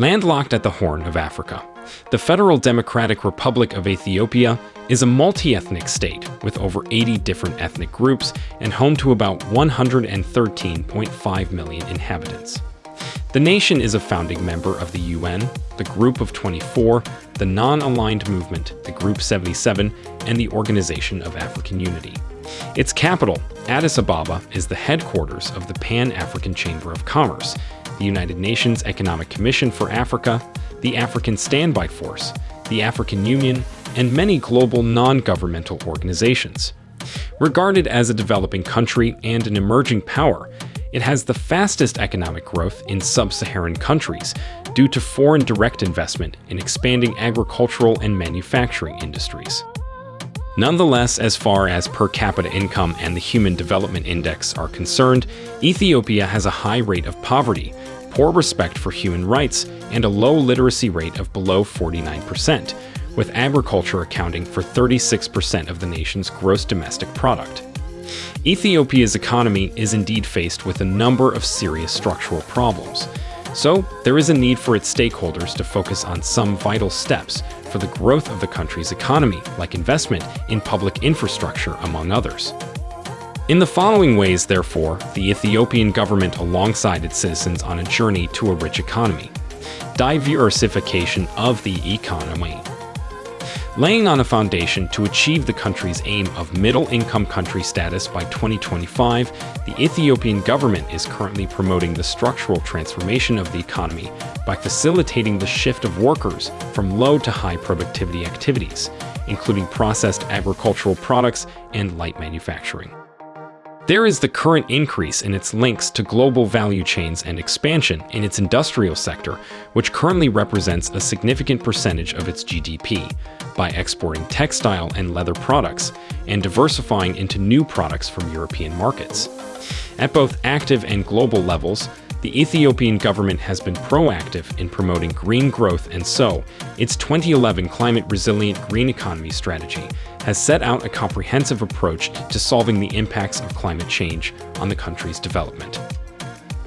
Landlocked at the Horn of Africa, the Federal Democratic Republic of Ethiopia is a multi-ethnic state with over 80 different ethnic groups and home to about 113.5 million inhabitants. The nation is a founding member of the UN, the Group of 24, the Non-Aligned Movement, the Group 77, and the Organization of African Unity. Its capital, Addis Ababa, is the headquarters of the Pan-African Chamber of Commerce, the United Nations Economic Commission for Africa, the African Standby Force, the African Union, and many global non-governmental organizations. Regarded as a developing country and an emerging power, it has the fastest economic growth in sub-Saharan countries due to foreign direct investment in expanding agricultural and manufacturing industries. Nonetheless, as far as per capita income and the Human Development Index are concerned, Ethiopia has a high rate of poverty, poor respect for human rights, and a low literacy rate of below 49%, with agriculture accounting for 36% of the nation's gross domestic product. Ethiopia's economy is indeed faced with a number of serious structural problems, so there is a need for its stakeholders to focus on some vital steps for the growth of the country's economy, like investment in public infrastructure, among others. In the following ways, therefore, the Ethiopian government alongside its citizens on a journey to a rich economy. Diversification of the economy. Laying on a foundation to achieve the country's aim of middle-income country status by 2025, the Ethiopian government is currently promoting the structural transformation of the economy by facilitating the shift of workers from low to high productivity activities, including processed agricultural products and light manufacturing. There is the current increase in its links to global value chains and expansion in its industrial sector, which currently represents a significant percentage of its GDP, by exporting textile and leather products and diversifying into new products from European markets. At both active and global levels, the Ethiopian government has been proactive in promoting green growth and so, its 2011 Climate Resilient Green Economy Strategy has set out a comprehensive approach to solving the impacts of climate change on the country's development.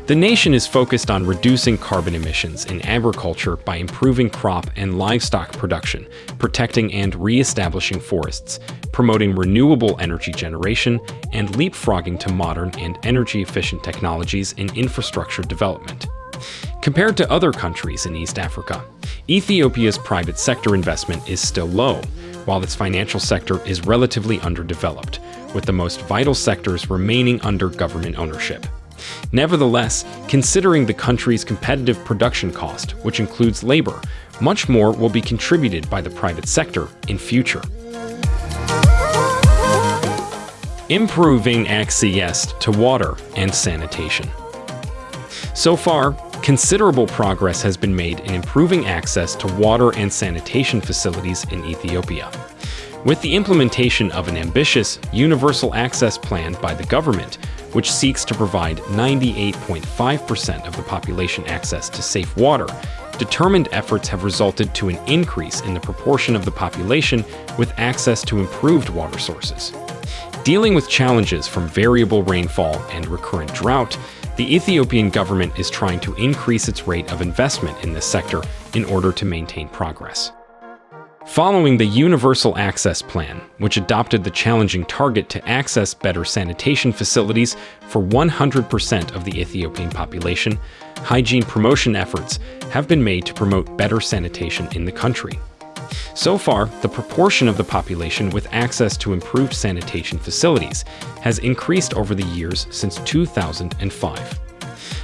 The nation is focused on reducing carbon emissions in agriculture by improving crop and livestock production, protecting and re-establishing forests, promoting renewable energy generation, and leapfrogging to modern and energy-efficient technologies in infrastructure development. Compared to other countries in East Africa, Ethiopia's private sector investment is still low, while its financial sector is relatively underdeveloped, with the most vital sectors remaining under government ownership. Nevertheless, considering the country's competitive production cost, which includes labor, much more will be contributed by the private sector in future. Improving access to water and sanitation. So far, considerable progress has been made in improving access to water and sanitation facilities in Ethiopia. With the implementation of an ambitious universal access plan by the government, which seeks to provide 98.5% of the population access to safe water, determined efforts have resulted to an increase in the proportion of the population with access to improved water sources. Dealing with challenges from variable rainfall and recurrent drought, the Ethiopian government is trying to increase its rate of investment in this sector in order to maintain progress. Following the Universal Access Plan, which adopted the challenging target to access better sanitation facilities for 100% of the Ethiopian population, hygiene promotion efforts have been made to promote better sanitation in the country. So far, the proportion of the population with access to improved sanitation facilities has increased over the years since 2005.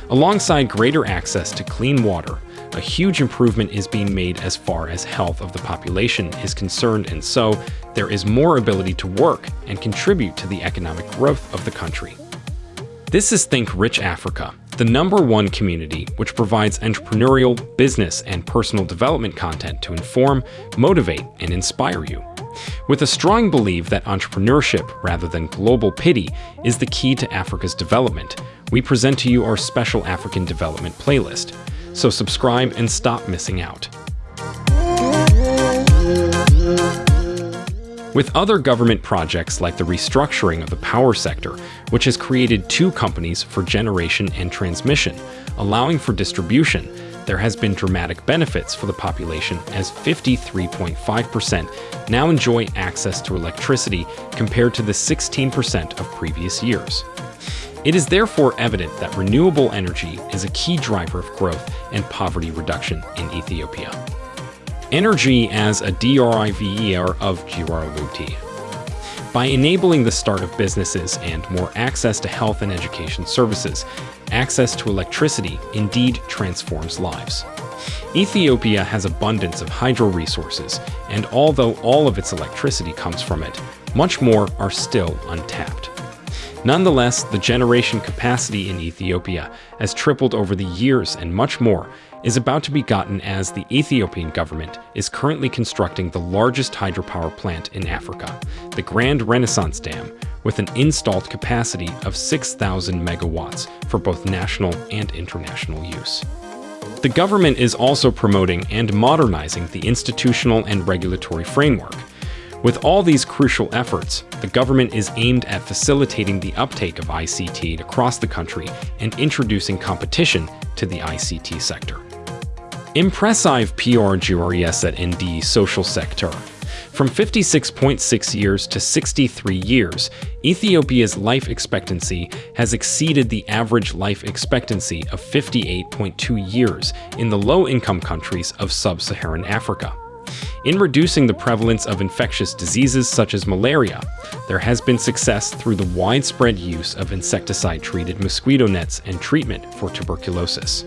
Alongside greater access to clean water, a huge improvement is being made as far as health of the population is concerned and so there is more ability to work and contribute to the economic growth of the country. This is Think Rich Africa, the number one community which provides entrepreneurial, business, and personal development content to inform, motivate, and inspire you. With a strong belief that entrepreneurship, rather than global pity, is the key to Africa's development, we present to you our special African development playlist, so subscribe and stop missing out. With other government projects like the restructuring of the power sector, which has created two companies for generation and transmission, allowing for distribution, there has been dramatic benefits for the population as 53.5% now enjoy access to electricity compared to the 16% of previous years. It is therefore evident that renewable energy is a key driver of growth and poverty reduction in Ethiopia. Energy as a driver of Girarluti. By enabling the start of businesses and more access to health and education services, access to electricity indeed transforms lives. Ethiopia has abundance of hydro resources, and although all of its electricity comes from it, much more are still untapped. Nonetheless, the generation capacity in Ethiopia has tripled over the years and much more is about to be gotten as the Ethiopian government is currently constructing the largest hydropower plant in Africa, the Grand Renaissance Dam, with an installed capacity of 6,000 megawatts for both national and international use. The government is also promoting and modernizing the institutional and regulatory framework, with all these crucial efforts, the government is aimed at facilitating the uptake of ICT across the country and introducing competition to the ICT sector. Impressive PR at ND social sector. From 56.6 years to 63 years, Ethiopia's life expectancy has exceeded the average life expectancy of 58.2 years in the low-income countries of sub-Saharan Africa. In reducing the prevalence of infectious diseases such as malaria, there has been success through the widespread use of insecticide-treated mosquito nets and treatment for tuberculosis.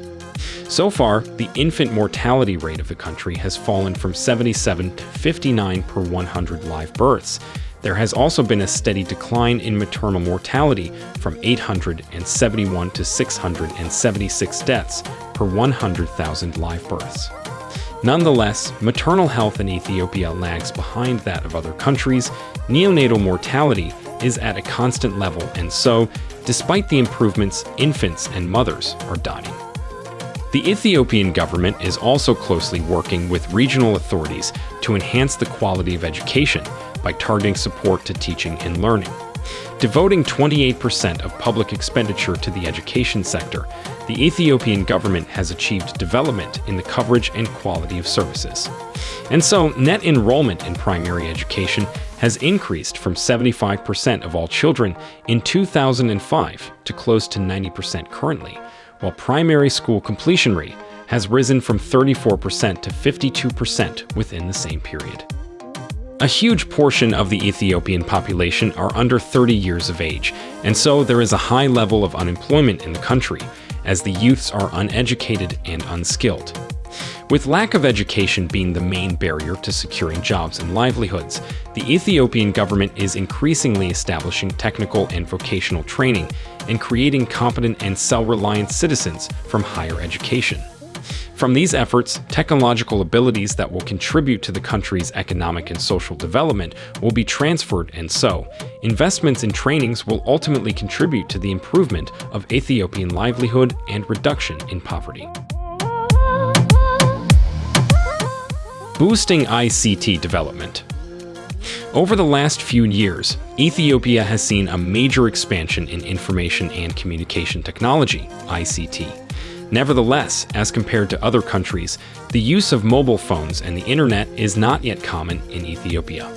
So far, the infant mortality rate of the country has fallen from 77 to 59 per 100 live births. There has also been a steady decline in maternal mortality from 871 to 676 deaths per 100,000 live births. Nonetheless, maternal health in Ethiopia lags behind that of other countries, neonatal mortality is at a constant level, and so, despite the improvements, infants and mothers are dying. The Ethiopian government is also closely working with regional authorities to enhance the quality of education by targeting support to teaching and learning. Devoting 28% of public expenditure to the education sector, the Ethiopian government has achieved development in the coverage and quality of services. And so, net enrollment in primary education has increased from 75% of all children in 2005 to close to 90% currently, while primary school completion rate has risen from 34% to 52% within the same period. A huge portion of the Ethiopian population are under 30 years of age, and so there is a high level of unemployment in the country, as the youths are uneducated and unskilled. With lack of education being the main barrier to securing jobs and livelihoods, the Ethiopian government is increasingly establishing technical and vocational training and creating competent and self-reliant citizens from higher education. From these efforts, technological abilities that will contribute to the country's economic and social development will be transferred and so, investments in trainings will ultimately contribute to the improvement of Ethiopian livelihood and reduction in poverty. Boosting ICT development over the last few years, Ethiopia has seen a major expansion in information and communication technology, ICT. Nevertheless, as compared to other countries, the use of mobile phones and the internet is not yet common in Ethiopia.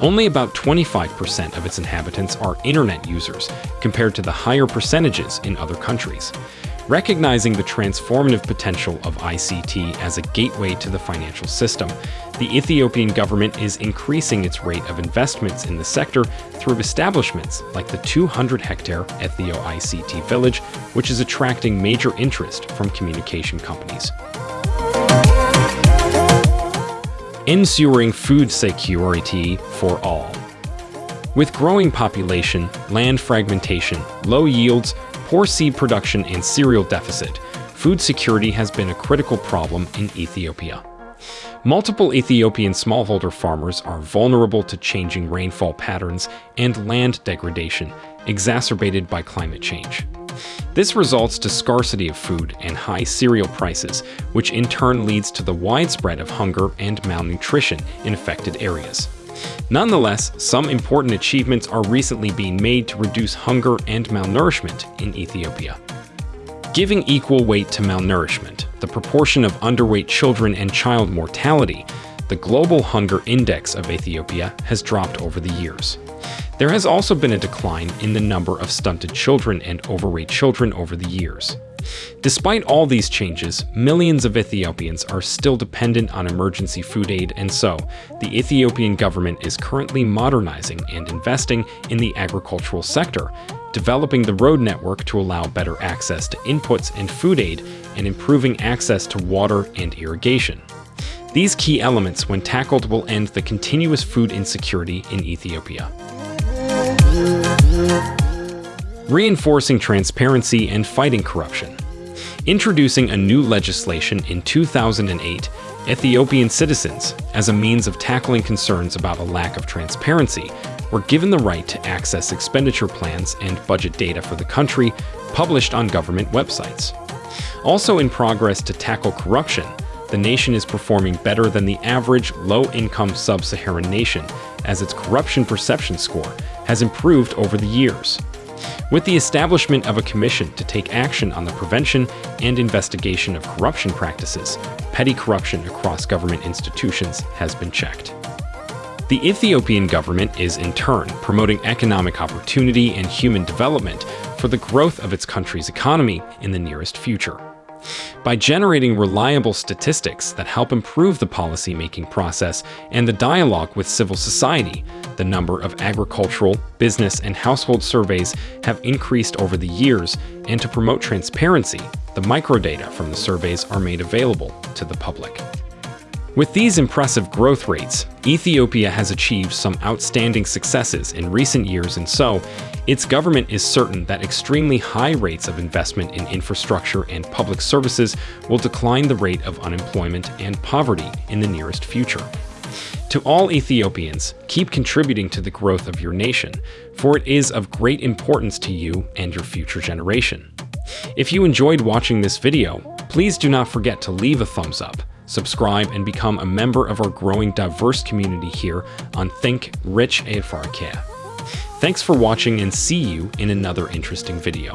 Only about 25% of its inhabitants are internet users, compared to the higher percentages in other countries. Recognizing the transformative potential of ICT as a gateway to the financial system, the Ethiopian government is increasing its rate of investments in the sector through establishments like the 200-hectare Ethio ICT Village, which is attracting major interest from communication companies. Ensuring food security for all. With growing population, land fragmentation, low yields, poor seed production, and cereal deficit, food security has been a critical problem in Ethiopia. Multiple Ethiopian smallholder farmers are vulnerable to changing rainfall patterns and land degradation, exacerbated by climate change. This results to scarcity of food and high cereal prices, which in turn leads to the widespread of hunger and malnutrition in affected areas. Nonetheless, some important achievements are recently being made to reduce hunger and malnourishment in Ethiopia. Giving equal weight to malnourishment the proportion of underweight children and child mortality, the global hunger index of Ethiopia has dropped over the years. There has also been a decline in the number of stunted children and overweight children over the years. Despite all these changes, millions of Ethiopians are still dependent on emergency food aid and so, the Ethiopian government is currently modernizing and investing in the agricultural sector, developing the road network to allow better access to inputs and food aid, and improving access to water and irrigation. These key elements, when tackled, will end the continuous food insecurity in Ethiopia. Reinforcing transparency and fighting corruption. Introducing a new legislation in 2008, Ethiopian citizens, as a means of tackling concerns about a lack of transparency, were given the right to access expenditure plans and budget data for the country published on government websites. Also in progress to tackle corruption, the nation is performing better than the average low-income sub-Saharan nation as its corruption perception score has improved over the years. With the establishment of a commission to take action on the prevention and investigation of corruption practices, petty corruption across government institutions has been checked. The Ethiopian government is, in turn, promoting economic opportunity and human development for the growth of its country's economy in the nearest future. By generating reliable statistics that help improve the policy-making process and the dialogue with civil society, the number of agricultural, business, and household surveys have increased over the years, and to promote transparency, the microdata from the surveys are made available to the public. With these impressive growth rates, Ethiopia has achieved some outstanding successes in recent years and so, its government is certain that extremely high rates of investment in infrastructure and public services will decline the rate of unemployment and poverty in the nearest future. To all Ethiopians, keep contributing to the growth of your nation, for it is of great importance to you and your future generation. If you enjoyed watching this video, please do not forget to leave a thumbs up, subscribe, and become a member of our growing diverse community here on Think Rich Africa. Thanks for watching and see you in another interesting video.